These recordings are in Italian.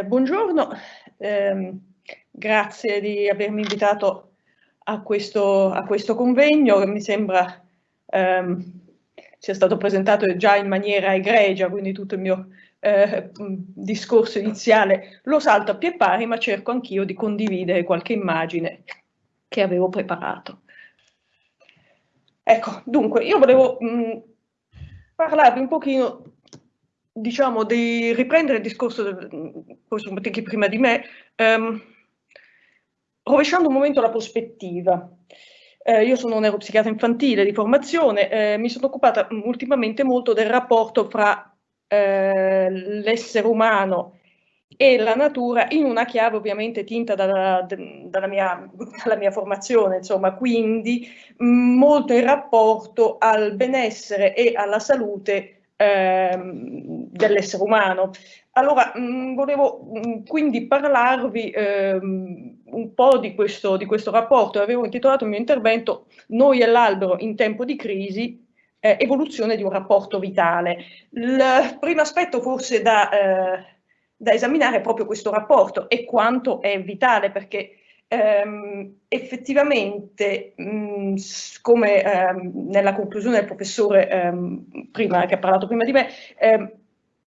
buongiorno, eh, grazie di avermi invitato a questo, a questo convegno che mi sembra ehm, sia stato presentato già in maniera egregia, quindi tutto il mio eh, discorso iniziale lo salto a pie pari, ma cerco anch'io di condividere qualche immagine che avevo preparato. Ecco, dunque, io volevo mh, parlarvi un pochino diciamo, di riprendere il discorso di chi prima di me, ehm, rovesciando un momento la prospettiva. Eh, io sono neuropsichiatra infantile di formazione, eh, mi sono occupata ultimamente molto del rapporto fra eh, l'essere umano e la natura in una chiave ovviamente tinta dalla, dalla, mia, dalla mia, formazione, insomma, quindi molto in rapporto al benessere e alla salute ehm, dell'essere umano. Allora, mh, volevo mh, quindi parlarvi ehm, un po' di questo, di questo rapporto. Avevo intitolato il mio intervento Noi e l'albero in tempo di crisi, eh, evoluzione di un rapporto vitale. Il primo aspetto forse da, eh, da esaminare è proprio questo rapporto e quanto è vitale, perché ehm, effettivamente, mh, come ehm, nella conclusione del professore ehm, prima, che ha parlato prima di me, ehm,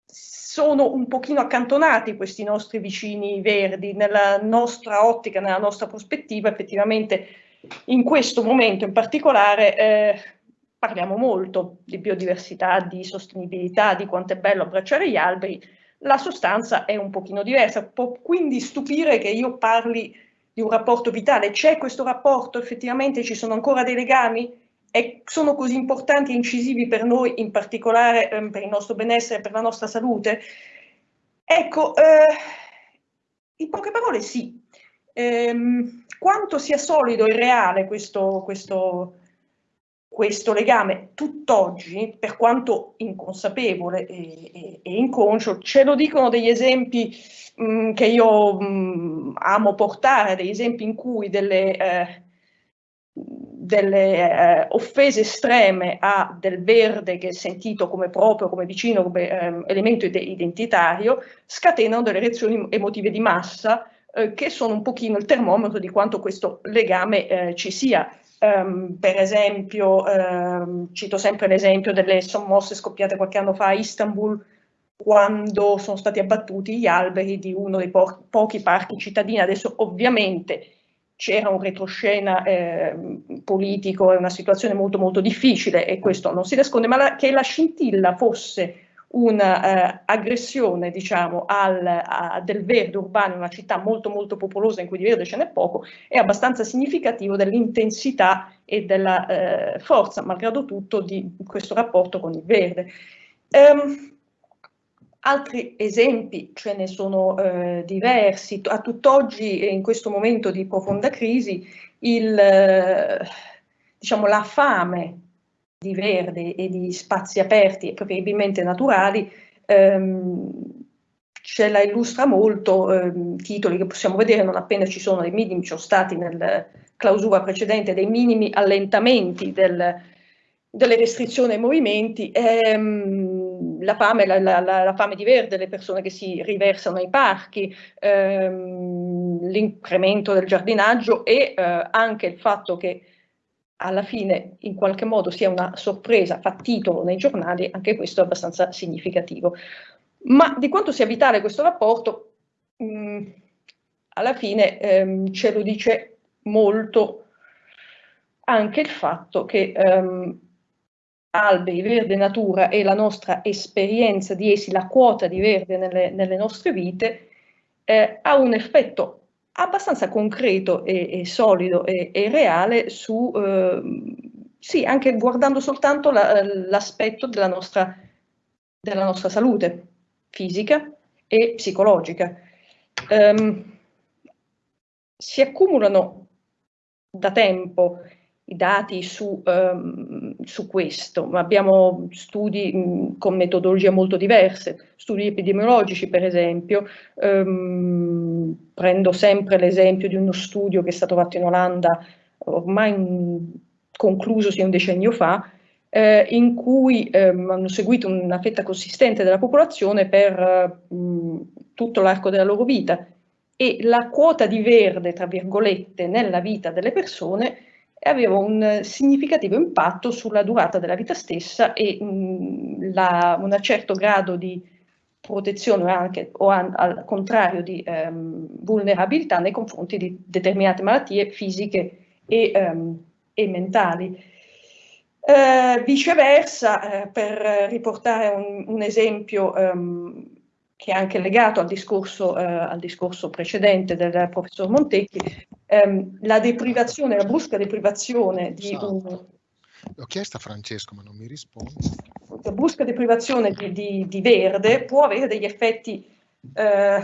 sono un pochino accantonati questi nostri vicini verdi. Nella nostra ottica, nella nostra prospettiva, effettivamente in questo momento in particolare eh, parliamo molto di biodiversità, di sostenibilità, di quanto è bello abbracciare gli alberi, la sostanza è un pochino diversa, può quindi stupire che io parli di un rapporto vitale. C'è questo rapporto? Effettivamente ci sono ancora dei legami? E sono così importanti e incisivi per noi, in particolare eh, per il nostro benessere, per la nostra salute? Ecco, eh, in poche parole sì. Ehm, quanto sia solido e reale questo, questo, questo legame tutt'oggi, per quanto inconsapevole e, e, e, inconscio, ce lo dicono degli esempi mh, mm, che io mh, mm, amo portare, degli esempi in cui delle, eh, delle eh, offese estreme a del verde che è sentito come proprio, come vicino, come eh, elemento identitario, scatenano delle reazioni emotive di massa eh, che sono un pochino il termometro di quanto questo legame eh, ci sia. Um, per esempio, um, cito sempre l'esempio delle sommosse scoppiate qualche anno fa a Istanbul, quando sono stati abbattuti gli alberi di uno dei po pochi parchi cittadini. Adesso ovviamente c'era un retroscena eh, politico e una situazione molto molto difficile e questo non si nasconde, ma la, che la scintilla fosse un'aggressione eh, diciamo, al, a, del verde urbano in una città molto molto popolosa in cui di verde ce n'è poco, è abbastanza significativo dell'intensità e della eh, forza, malgrado tutto, di questo rapporto con il verde. Um, altri esempi, ce ne sono eh, diversi, a tutt'oggi in questo momento di profonda crisi il, eh, diciamo, la fame di verde e di spazi aperti e preferibilmente naturali, ehm, ce la illustra molto, ehm, titoli che possiamo vedere non appena ci sono dei minimi, ci sono stati nella clausura precedente dei minimi allentamenti del, delle restrizioni ai movimenti, ehm, la, fame, la, la, la, fame, di verde, le persone che si riversano ai parchi, ehm, l'incremento del giardinaggio e eh, anche il fatto che alla fine in qualche modo sia una sorpresa, fa titolo nei giornali, anche questo è abbastanza significativo. Ma di quanto sia vitale questo rapporto, mh, mm, alla fine ehm, ce lo dice molto anche il fatto che ehm, alberi, verde natura e la nostra esperienza di essi, la quota di verde nelle, nelle nostre vite, eh, ha un effetto abbastanza concreto e, e solido e, e, reale su, eh, sì, anche guardando soltanto l'aspetto la, della, nostra, della nostra salute fisica e psicologica. Um, si accumulano da tempo i dati su, um, su questo, ma abbiamo studi mh, con metodologie molto diverse, studi epidemiologici per esempio, um, prendo sempre l'esempio di uno studio che è stato fatto in Olanda ormai conclusosi un decennio fa, eh, in cui ehm, hanno seguito una fetta consistente della popolazione per mh, tutto l'arco della loro vita. E la quota di verde, tra virgolette, nella vita delle persone aveva un significativo impatto sulla durata della vita stessa e mh, la, un certo grado di protezione anche, o an, al contrario di ehm, vulnerabilità nei confronti di determinate malattie fisiche e, ehm, e mentali. Eh, viceversa, eh, per riportare un, un esempio ehm, che è anche legato al discorso, eh, al discorso precedente del professor Montecchi, ehm, la deprivazione, la brusca deprivazione di esatto. un... L'ho chiesto a Francesco ma non mi risponde. La brusca deprivazione di, di, di verde può avere degli effetti eh,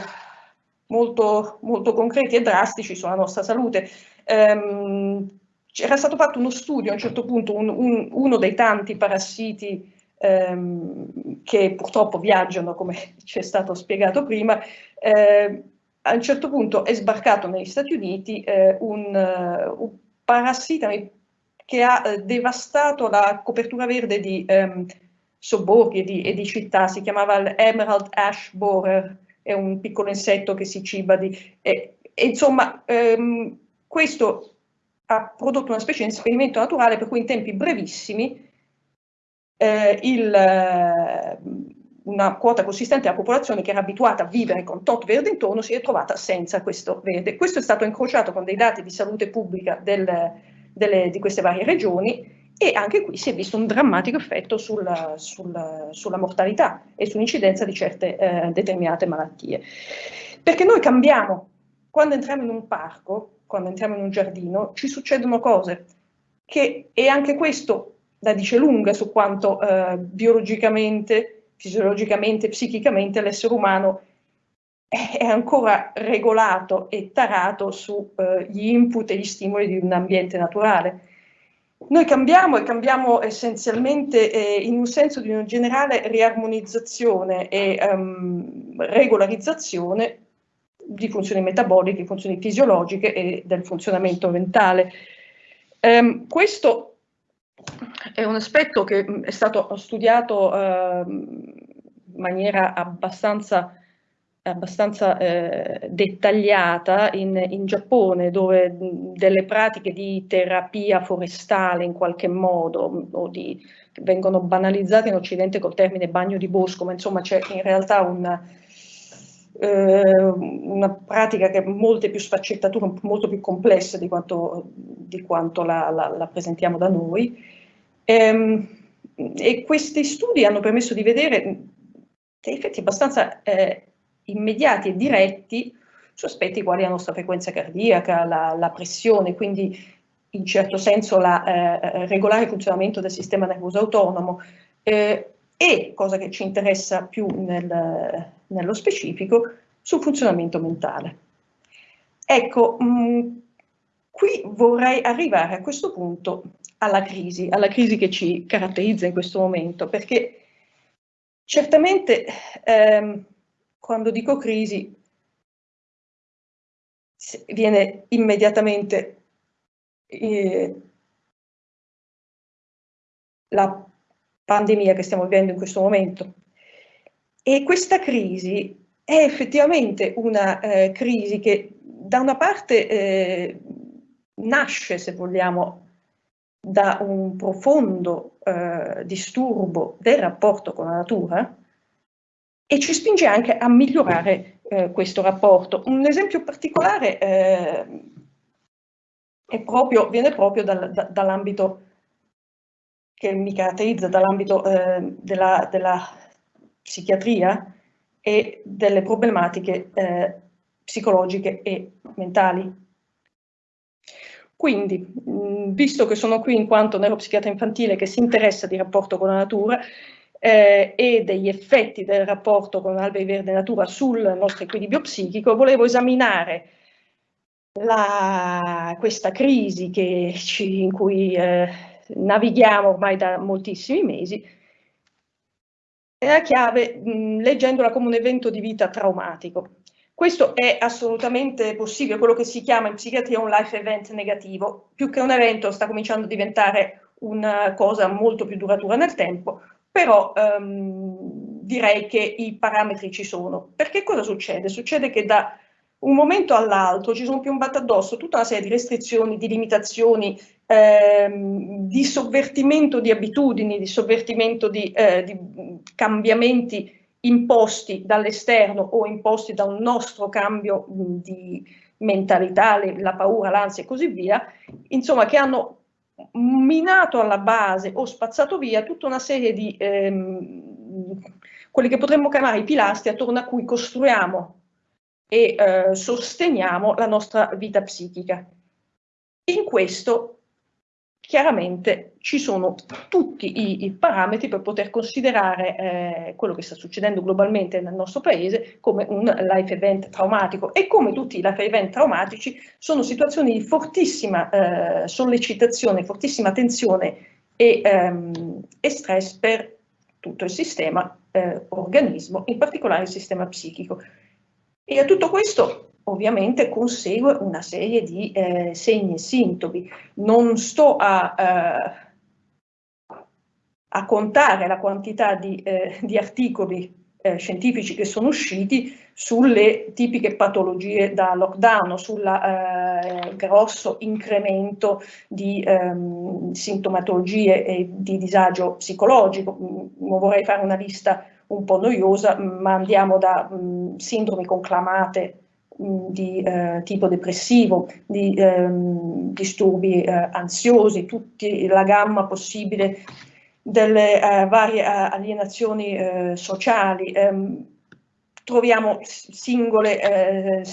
molto, molto concreti e drastici sulla nostra salute. Um, era stato fatto uno studio a un certo punto, un, un, uno dei tanti parassiti ehm, che purtroppo viaggiano, come ci è stato spiegato prima, eh, a un certo punto è sbarcato negli Stati Uniti eh, un, uh, un, parassita che ha eh, devastato la copertura verde di ehm, sobborghi e di, e di, città, si chiamava l'Emerald Ash Borer, è un piccolo insetto che si ciba di... E, e insomma, ehm, questo ha prodotto una specie di esperimento naturale per cui in tempi brevissimi eh, il, eh, una quota consistente della popolazione che era abituata a vivere con tot verde intorno si è trovata senza questo verde. Questo è stato incrociato con dei dati di salute pubblica del, delle, di queste varie regioni e anche qui si è visto un drammatico effetto sul, sul, sulla mortalità e sull'incidenza di certe eh, determinate malattie. Perché noi cambiamo, quando entriamo in un parco, quando entriamo in un giardino, ci succedono cose che, e anche questo la dice lunga su quanto eh, biologicamente, fisiologicamente, psichicamente l'essere umano è ancora regolato e tarato sugli eh, input e gli stimoli di un ambiente naturale. Noi cambiamo e cambiamo essenzialmente eh, in un senso di una generale riarmonizzazione e um, regolarizzazione di funzioni metaboliche, funzioni fisiologiche e del funzionamento mentale. Um, questo è un aspetto che mm, è stato studiato eh, in maniera abbastanza, abbastanza eh, dettagliata in, in, Giappone, dove mm, delle pratiche di terapia forestale in qualche modo, mm, o di, vengono banalizzate in Occidente col termine bagno di bosco, ma insomma c'è in realtà una, eh, una pratica che ha molte più sfaccettature, molto più complessa di quanto, di quanto la, la, la presentiamo da noi. Ehm, e questi studi hanno permesso di vedere dei effetti abbastanza eh, immediati e diretti su aspetti quali la nostra frequenza cardiaca, la, la pressione, quindi in certo senso il eh, regolare funzionamento del sistema nervoso autonomo eh, e, cosa che ci interessa più nel, nello specifico, sul funzionamento mentale. Ecco, mh, mm, qui vorrei arrivare a questo punto alla crisi, alla crisi che ci caratterizza in questo momento, perché certamente ehm, quando dico crisi viene immediatamente eh, la pandemia che stiamo vivendo in questo momento. E questa crisi è effettivamente una eh, crisi che da una parte eh, nasce, se vogliamo, da un profondo eh, disturbo del rapporto con la natura e ci spinge anche a migliorare eh, questo rapporto. Un esempio particolare eh, proprio, viene proprio dal, da, dall'ambito che mi caratterizza, dall'ambito eh, della, della, psichiatria e delle problematiche eh, psicologiche e mentali. Quindi, mh, visto che sono qui in quanto neuropsichiatra infantile che si interessa di rapporto con la natura eh, e degli effetti del rapporto con alberi verde natura sul nostro equilibrio psichico, volevo esaminare la, questa crisi ci, in cui eh, navighiamo ormai da moltissimi mesi, la chiave mh, leggendola come un evento di vita traumatico. Questo è assolutamente possibile, quello che si chiama in psichiatria un life event negativo, più che un evento sta cominciando a diventare una cosa molto più duratura nel tempo, però ehm, direi che i parametri ci sono. Perché cosa succede? Succede che da un momento all'altro ci sono piombate addosso tutta una serie di restrizioni, di limitazioni, ehm, di sovvertimento di abitudini, di sovvertimento di, eh, di cambiamenti imposti dall'esterno o imposti da un nostro cambio di mentalità, la paura, l'ansia e così via, insomma che hanno minato alla base o spazzato via tutta una serie di ehm, quelli che potremmo chiamare i pilastri attorno a cui costruiamo e eh, sosteniamo la nostra vita psichica. In questo chiaramente ci sono tutti i, i parametri per poter considerare eh, quello che sta succedendo globalmente nel nostro paese come un life event traumatico e come tutti i life event traumatici sono situazioni di fortissima eh, sollecitazione, fortissima tensione e, ehm, e, stress per tutto il sistema eh, organismo, in particolare il sistema psichico. E a tutto questo ovviamente consegue una serie di eh, segni e sintomi. Non sto a, eh, a, contare la quantità di, eh, di articoli eh, scientifici che sono usciti sulle tipiche patologie da lockdown, sul eh, grosso incremento di ehm, sintomatologie e di disagio psicologico. Non vorrei fare una lista un po' noiosa, ma andiamo da mh, sindromi conclamate di eh, tipo depressivo, di ehm, disturbi eh, ansiosi, tutta la gamma possibile delle eh, varie eh, alienazioni eh, sociali. Ehm, troviamo singole eh,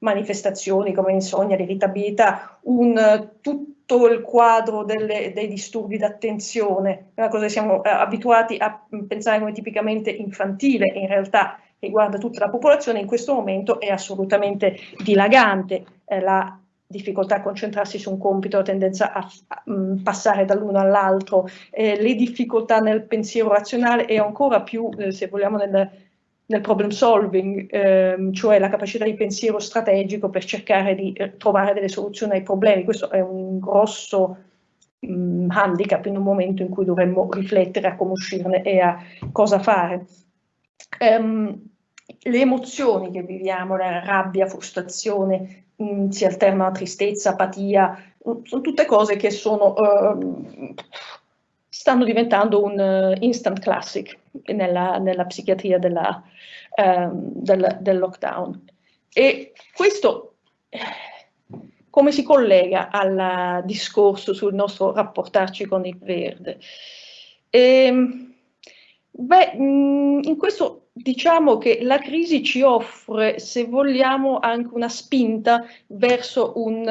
manifestazioni come insonnia, l'irritabilità, tutto il quadro delle, dei disturbi d'attenzione, una cosa che siamo abituati a pensare come tipicamente infantile, in realtà riguarda tutta la popolazione, in questo momento è assolutamente dilagante. Eh, la difficoltà a concentrarsi su un compito, la tendenza a, a, a mm, passare dall'uno all'altro, eh, le difficoltà nel pensiero razionale e ancora più, eh, se vogliamo, nel, nel problem solving, ehm, cioè la capacità di pensiero strategico per cercare di eh, trovare delle soluzioni ai problemi. Questo è un grosso mh, mm, handicap in un momento in cui dovremmo riflettere a come uscirne e a cosa fare. Um, le emozioni che viviamo, la rabbia, frustrazione, mh, mm, si alternano a tristezza, apatia, mm, sono tutte cose che sono, uh, stanno diventando un uh, instant classic nella, nella psichiatria della, uh, del, del, lockdown. E questo come si collega al discorso sul nostro rapportarci con il verde? E, ehm, beh, mm, in questo diciamo che la crisi ci offre, se vogliamo, anche una spinta verso un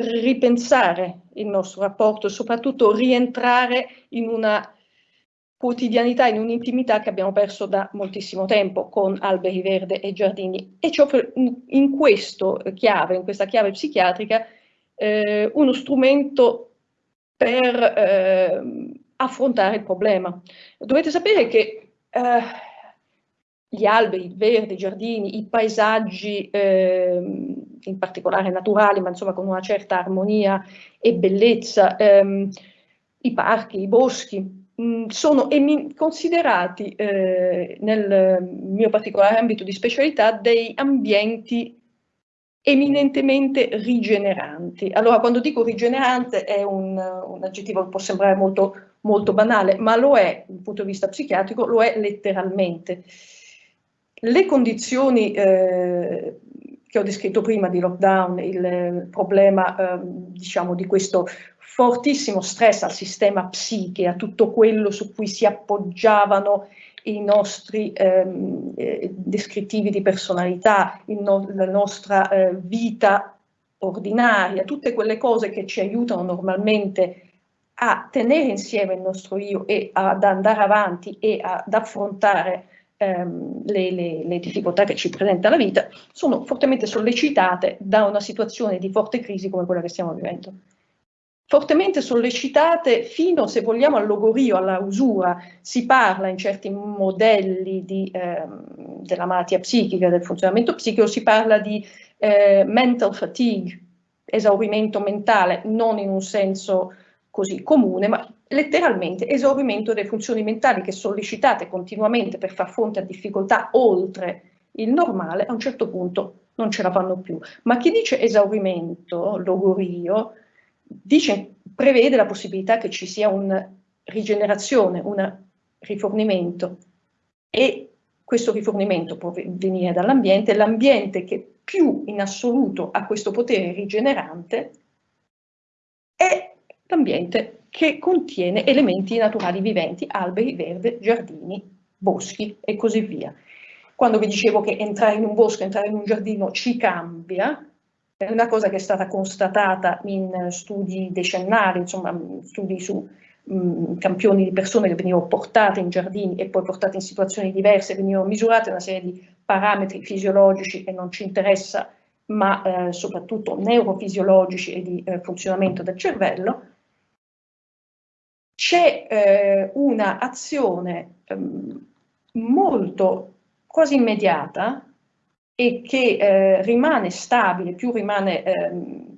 ripensare il nostro rapporto, soprattutto rientrare in una quotidianità, in un'intimità che abbiamo perso da moltissimo tempo con alberi verde e giardini e ci offre in questo chiave, in questa chiave psichiatrica, eh, uno strumento per eh, affrontare il problema. Dovete sapere che eh, gli alberi, il verde, i giardini, i paesaggi, eh, in particolare naturali, ma insomma con una certa armonia e bellezza, ehm, i parchi, i boschi, mm, sono considerati eh, nel mio particolare ambito di specialità dei ambienti eminentemente rigeneranti. Allora, quando dico rigenerante è un, un aggettivo che può sembrare molto, molto banale, ma lo è, dal punto di vista psichiatrico, lo è letteralmente. Le condizioni eh, che ho descritto prima di lockdown, il problema eh, diciamo di questo fortissimo stress al sistema psiche, a tutto quello su cui si appoggiavano i nostri ehm, eh, descrittivi di personalità, no la nostra eh, vita ordinaria, tutte quelle cose che ci aiutano normalmente a tenere insieme il nostro io e ad andare avanti e ad affrontare ehm, le, le, le, difficoltà che ci presenta la vita, sono fortemente sollecitate da una situazione di forte crisi come quella che stiamo vivendo. Fortemente sollecitate fino, se vogliamo, al logorio, alla usura. Si parla in certi modelli di, ehm, della malattia psichica, del funzionamento psichico, si parla di eh, mental fatigue, esaurimento mentale, non in un senso così comune, ma letteralmente esaurimento delle funzioni mentali che sollecitate continuamente per far fronte a difficoltà oltre il normale, a un certo punto non ce la fanno più. Ma chi dice esaurimento, logorio, dice, prevede la possibilità che ci sia una rigenerazione, un rifornimento e questo rifornimento può venire dall'ambiente, l'ambiente che più in assoluto ha questo potere rigenerante è l'ambiente che contiene elementi naturali viventi, alberi, verde, giardini, boschi e così via. Quando vi dicevo che entrare in un bosco, entrare in un giardino ci cambia, è una cosa che è stata constatata in studi decennali, insomma studi su mh, campioni di persone che venivano portate in giardini e poi portate in situazioni diverse, venivano misurate una serie di parametri fisiologici che non ci interessa, ma eh, soprattutto neurofisiologici e di eh, funzionamento del cervello, c'è eh, un'azione ehm, molto quasi immediata e che eh, rimane stabile, più rimane ehm,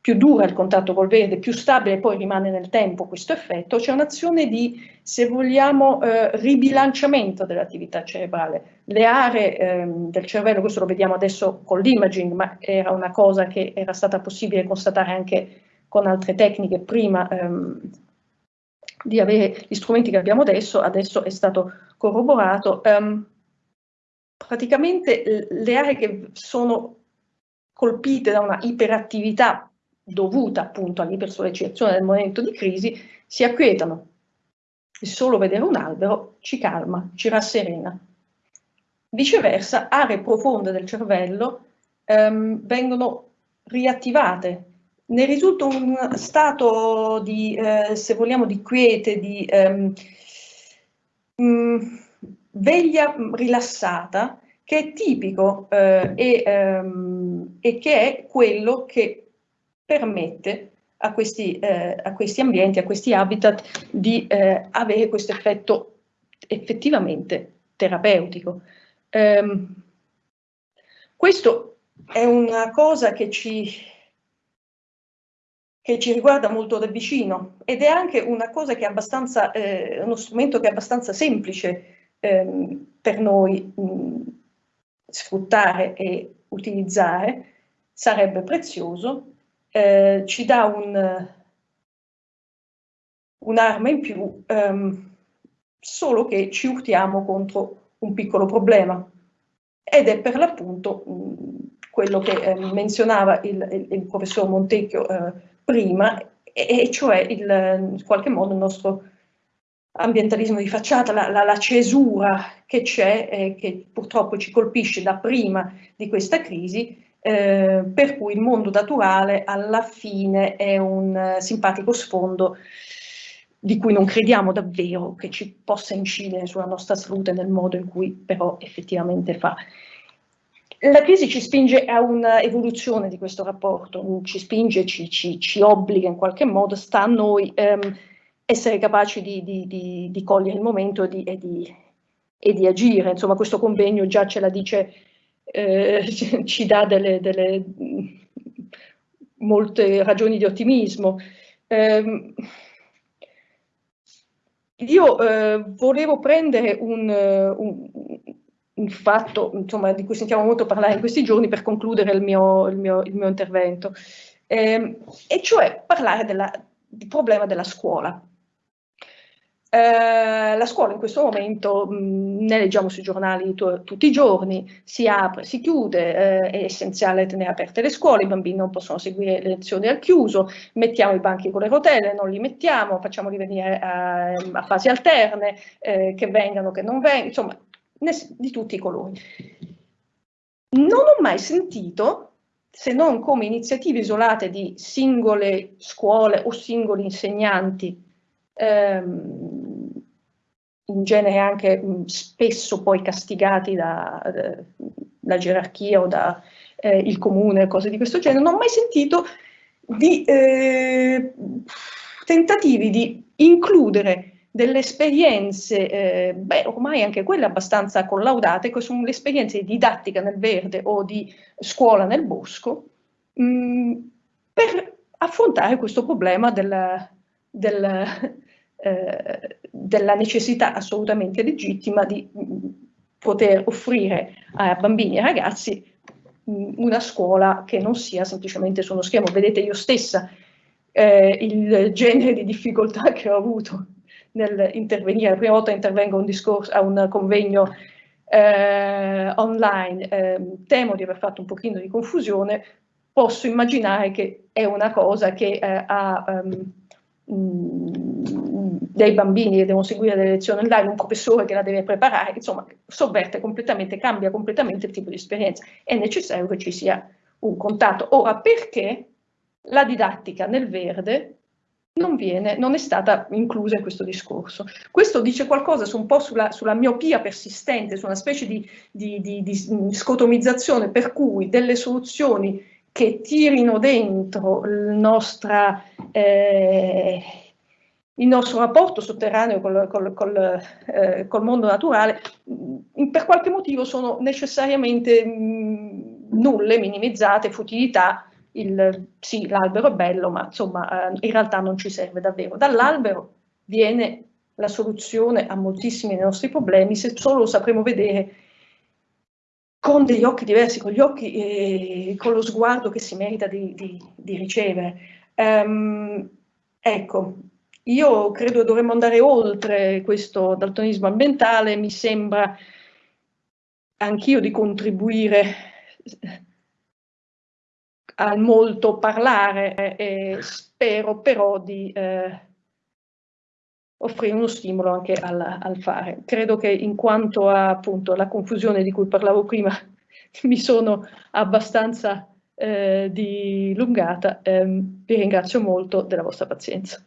più dura il contatto col verde, più stabile poi rimane nel tempo questo effetto, c'è un'azione di, se vogliamo, eh, ribilanciamento dell'attività cerebrale. Le aree ehm, del cervello, questo lo vediamo adesso con l'imaging, ma era una cosa che era stata possibile constatare anche con altre tecniche prima ehm, di avere gli strumenti che abbiamo adesso, adesso è stato corroborato. Um, praticamente le aree che sono colpite da una iperattività dovuta appunto all'ipersollecitazione del momento di crisi si acquietano. Il solo vedere un albero ci calma, ci rasserena. Viceversa, aree profonde del cervello um, vengono riattivate ne risulta un stato di, eh, se vogliamo, di quiete, di ehm, mh, mm, veglia rilassata, che è tipico eh, e, ehm, e, che è quello che permette a questi, eh, a questi ambienti, a questi habitat, di eh, avere questo effetto effettivamente terapeutico. Um, questo è una cosa che ci che ci riguarda molto da vicino ed è anche una cosa che è abbastanza, eh, uno strumento che è abbastanza semplice eh, per noi mh, sfruttare e utilizzare, sarebbe prezioso, eh, ci dà un'arma in più, ehm, solo che ci urtiamo contro un piccolo problema ed è per l'appunto quello che eh, menzionava il, il, il professor Montecchio eh, prima, e, e cioè il, in qualche modo il nostro ambientalismo di facciata, la, la, la cesura che c'è, eh, che purtroppo ci colpisce da prima di questa crisi, eh, per cui il mondo naturale alla fine è un uh, simpatico sfondo di cui non crediamo davvero che ci possa incidere sulla nostra salute nel modo in cui però effettivamente fa. La crisi ci spinge a un'evoluzione di questo rapporto, ci spinge, ci, ci, ci, obbliga in qualche modo, sta a noi ehm, essere capaci di, di, di, di, cogliere il momento e, e di, agire. Insomma, questo convegno già ce la dice, eh, ci dà delle, delle, molte ragioni di ottimismo. Eh, io eh, volevo prendere un, un, un fatto insomma, di cui sentiamo molto parlare in questi giorni per concludere il mio, il mio, il mio intervento, eh, e cioè parlare della, del problema della scuola. Eh, la scuola in questo momento, mh, ne leggiamo sui giornali tutti i giorni, si apre, si chiude, eh, è essenziale tenere aperte le scuole, i bambini non possono seguire le lezioni al chiuso, mettiamo i banchi con le rotelle, non li mettiamo, facciamoli venire a, a fasi alterne, eh, che vengano, che non vengano, insomma di tutti i colori. Non ho mai sentito, se non come iniziative isolate di singole scuole o singoli insegnanti, ehm, in genere anche spesso poi castigati dalla da gerarchia o dal eh, comune, cose di questo genere, non ho mai sentito di eh, tentativi di includere delle esperienze, eh, beh, ormai anche quelle abbastanza collaudate, che sono le esperienze di didattica nel verde o di scuola nel bosco, mh, mm, per affrontare questo problema del, del, eh, della necessità assolutamente legittima di poter offrire a bambini e ragazzi una scuola che non sia semplicemente su uno schermo. Vedete io stessa eh, il genere di difficoltà che ho avuto nell'intervenire. La prima volta intervengo a un, discorso, a un convegno eh, online, eh, temo di aver fatto un pochino di confusione, posso immaginare che è una cosa che eh, ha um, dei bambini che devono seguire le lezioni online, un professore che la deve preparare, insomma, sovverte completamente, cambia completamente il tipo di esperienza. È necessario che ci sia un contatto. Ora, perché la didattica nel verde non, viene, non è stata inclusa in questo discorso. Questo dice qualcosa su un po' sulla, sulla, miopia persistente, su una specie di, di, di, di scotomizzazione per cui delle soluzioni che tirino dentro il, nostra, eh, il nostro rapporto sotterraneo col, col, col, eh, col mondo naturale, mh, per qualche motivo sono necessariamente mh, nulle, minimizzate, futilità, il, sì, l'albero è bello, ma insomma eh, in realtà non ci serve davvero. Dall'albero viene la soluzione a moltissimi dei nostri problemi se solo lo sapremo vedere con degli occhi diversi, con gli occhi, eh, con lo sguardo che si merita di, di, di ricevere. Um, ecco, io credo dovremmo andare oltre questo daltonismo ambientale, mi sembra anch'io di contribuire al molto parlare e spero però di eh, offrire uno stimolo anche al, al, fare. Credo che in quanto a appunto la confusione di cui parlavo prima mi sono abbastanza eh, dilungata, eh, vi ringrazio molto della vostra pazienza.